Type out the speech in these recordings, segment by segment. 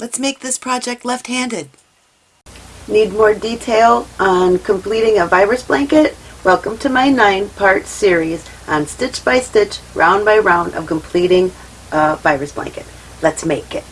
Let's make this project left-handed. Need more detail on completing a virus blanket? Welcome to my nine-part series on stitch by stitch, round by round of completing a virus blanket. Let's make it.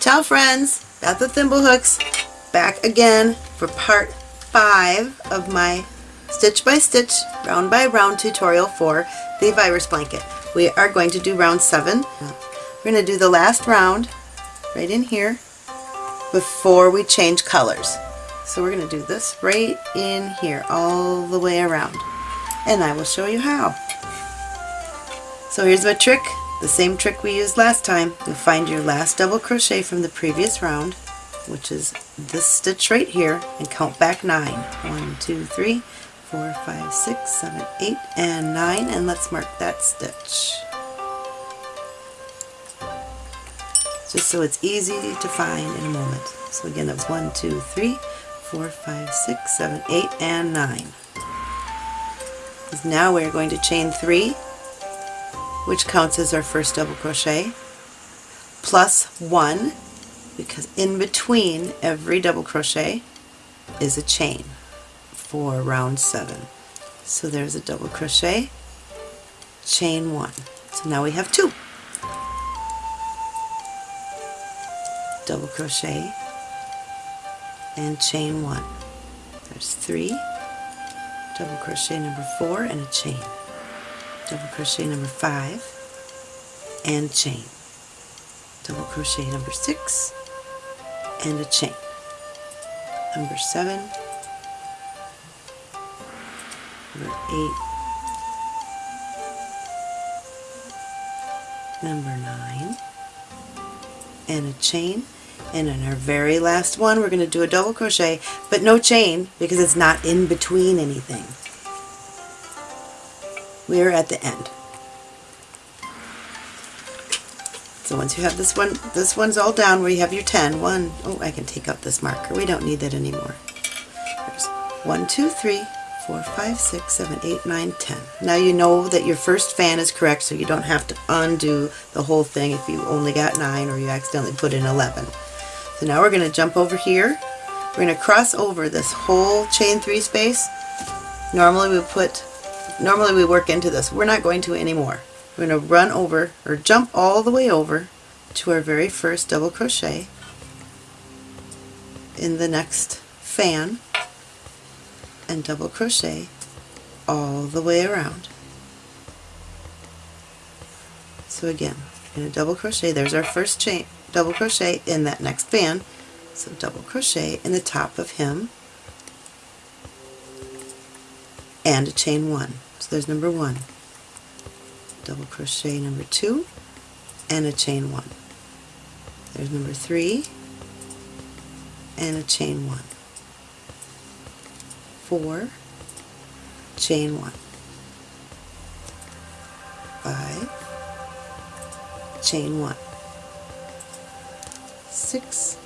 Ciao friends, Beth with Thimblehooks, back again for part 5 of my stitch by stitch, round by round tutorial for the virus blanket. We are going to do round 7. We're going to do the last round right in here before we change colors. So we're going to do this right in here all the way around and I will show you how. So here's my trick the same trick we used last time. You'll find your last double crochet from the previous round, which is this stitch right here, and count back nine. One, two, three, four, five, six, seven, eight, and nine, and let's mark that stitch. Just so it's easy to find in a moment. So again, that was one, two, three, four, five, six, seven, eight, and nine. Now we're going to chain three which counts as our first double crochet, plus one, because in between every double crochet is a chain for round seven. So there's a double crochet, chain one. So now we have two. Double crochet and chain one. There's three, double crochet number four and a chain double crochet number five and chain double crochet number six and a chain. Number seven. Number eight. Number nine. And a chain. And in our very last one we're going to do a double crochet but no chain because it's not in between anything. We are at the end. So once you have this one, this one's all down where you have your 10. One, oh, I can take out this marker. We don't need that anymore. There's one, two, three, four, five, six, seven, eight, nine, ten. Now you know that your first fan is correct, so you don't have to undo the whole thing if you only got 9 or you accidentally put in 11. So now we're going to jump over here. We're going to cross over this whole chain 3 space. Normally we put normally we work into this. We're not going to anymore. We're going to run over or jump all the way over to our very first double crochet in the next fan and double crochet all the way around. So again, in a double crochet, there's our first chain, double crochet in that next fan. So double crochet in the top of him and a chain one. So there's number one. Double crochet number two and a chain one. There's number three and a chain one. Four, chain one. Five, chain one. Six,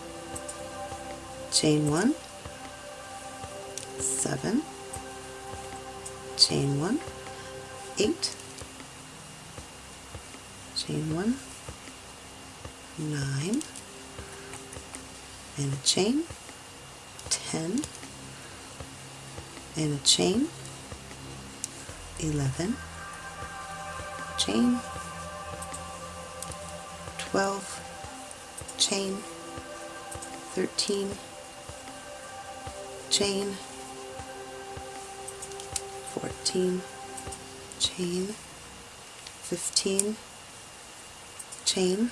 chain one. Seven, chain one, eight, chain one, nine, and a chain, ten, and a chain, eleven, chain, twelve, chain, thirteen, chain, 14 chain 15 chain.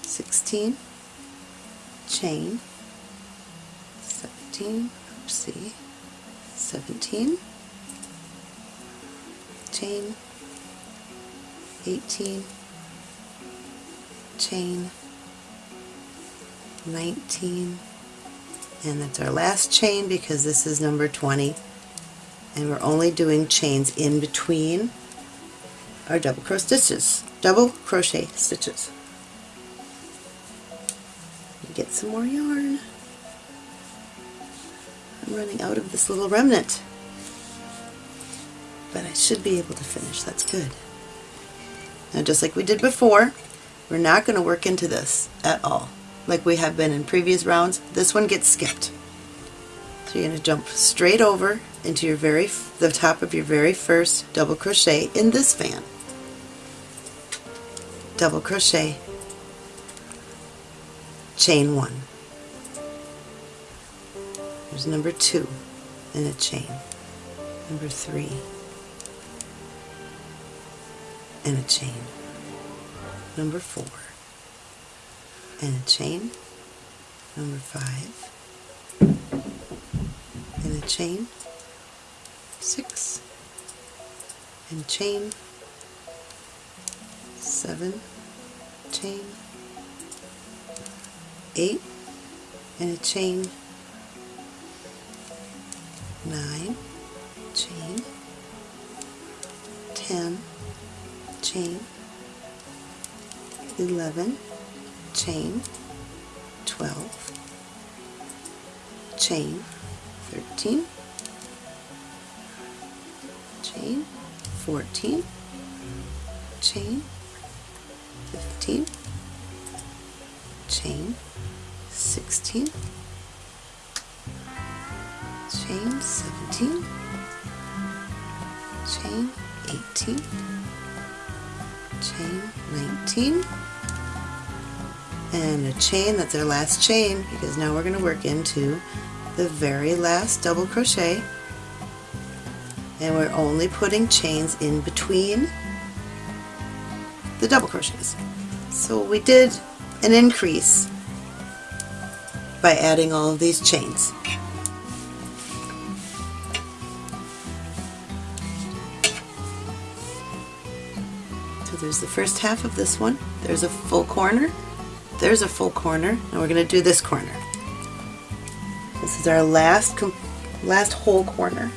16 chain. 17 oopsie 17 chain. 18 chain. 19 and that's our last chain because this is number 20 and we're only doing chains in between our double crochet stitches, double crochet stitches. Get some more yarn. I'm running out of this little remnant. But I should be able to finish. That's good. Now just like we did before, we're not going to work into this at all. Like we have been in previous rounds, this one gets skipped. So you're going to jump straight over into your very the top of your very first double crochet in this fan. Double crochet, chain one. There's number two in a chain. Number three and a chain. Number four and a chain. Number five and a chain. Six and chain. Seven chain. Eight and a chain. Nine chain. Ten chain, 11, chain, 12, chain, 13, chain, 14, chain, 15, chain, 16, chain, 17, chain, 18, chain 19 and a chain that's our last chain because now we're going to work into the very last double crochet. And we're only putting chains in between the double crochets so we did an increase by adding all of these chains So there's the first half of this one. There's a full corner. There's a full corner. And we're going to do this corner. This is our last last whole corner.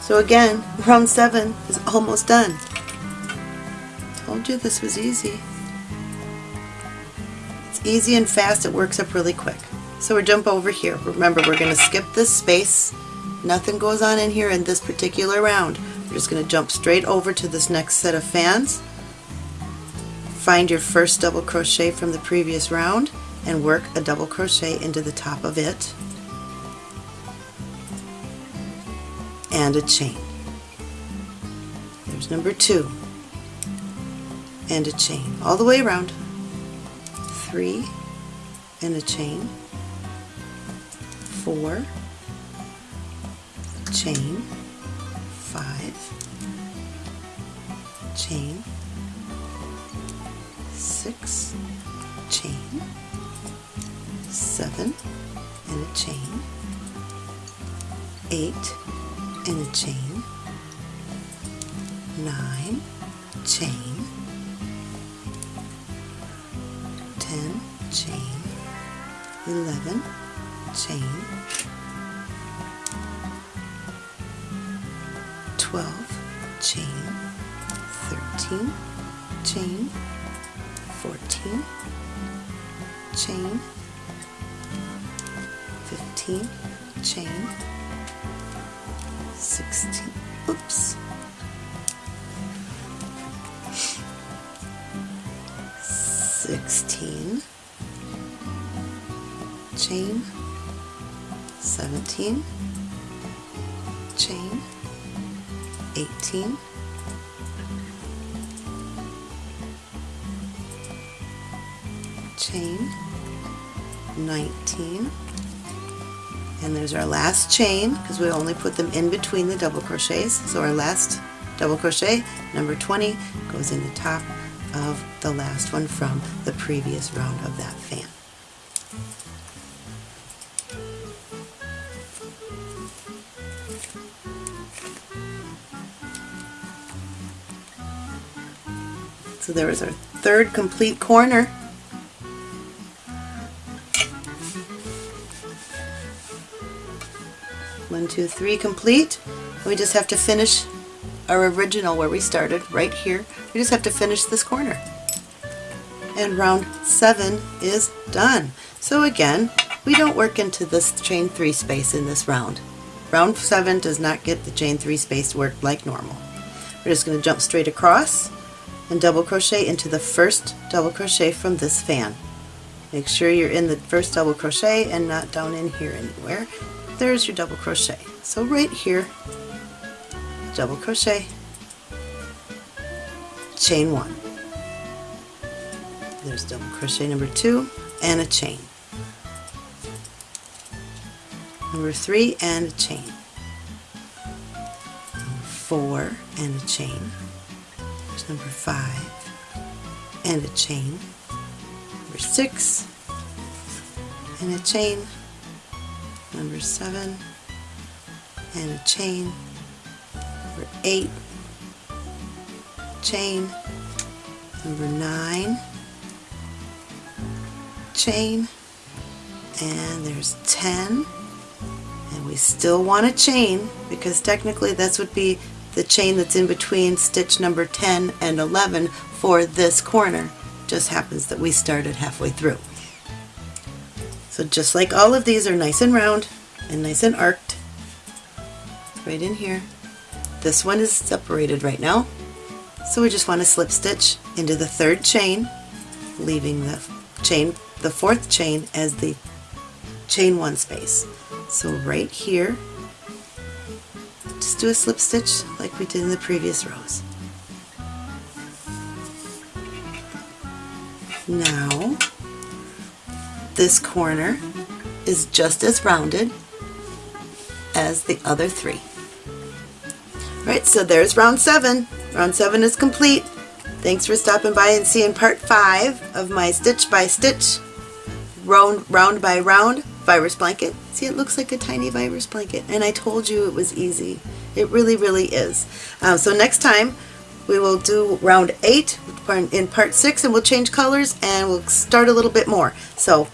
So again, round seven is almost done. Told you this was easy. It's easy and fast. It works up really quick. So we jump over here. Remember, we're going to skip this space. Nothing goes on in here in this particular round. We're just going to jump straight over to this next set of fans. Find your first double crochet from the previous round and work a double crochet into the top of it and a chain. There's number two and a chain. All the way around. Three and a chain. Four, chain, five, chain, six, chain, seven, and a chain, eight, and a chain, nine, chain, chain, eleven, chain, 12 chain 13 chain 14 chain 15 chain 16 oops. Sixteen chain, seventeen, chain, 18 chain. 19 and there's our last chain because we only put them in between the double crochets. So our last double crochet number 20 goes in the top of the last one from the previous round of that fan So there was our third complete corner. One, two, three complete. We just have to finish our original where we started, right here. We just have to finish this corner. And round seven is done. So again, we don't work into this chain three space in this round. Round seven does not get the chain three space worked like normal. We're just going to jump straight across and double crochet into the first double crochet from this fan. Make sure you're in the first double crochet and not down in here anywhere. There's your double crochet. So right here, double crochet, chain one. There's double crochet number two and a chain. Number three and a chain. Four and a chain. Number five and a chain. Number six and a chain. Number seven and a chain. Number eight, chain. Number nine, chain. And there's 10 and we still want a chain because technically this would be the chain that's in between stitch number 10 and 11 for this corner. Just happens that we started halfway through. So just like all of these are nice and round and nice and arced, right in here. This one is separated right now, so we just want to slip stitch into the third chain, leaving the chain, the fourth chain as the chain one space. So right here, just do a slip stitch like we did in the previous rows. Now, this corner is just as rounded as the other three. Right, so there's round seven. Round seven is complete. Thanks for stopping by and seeing part five of my stitch by stitch, round, round by round virus blanket. See, it looks like a tiny virus blanket, and I told you it was easy. It really, really is. Uh, so next time, we will do round eight in part six, and we'll change colors, and we'll start a little bit more. So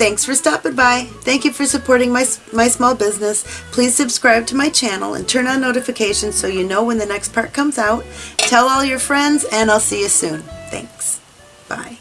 thanks for stopping by. Thank you for supporting my, my small business. Please subscribe to my channel and turn on notifications so you know when the next part comes out. Tell all your friends, and I'll see you soon. Thanks. Bye.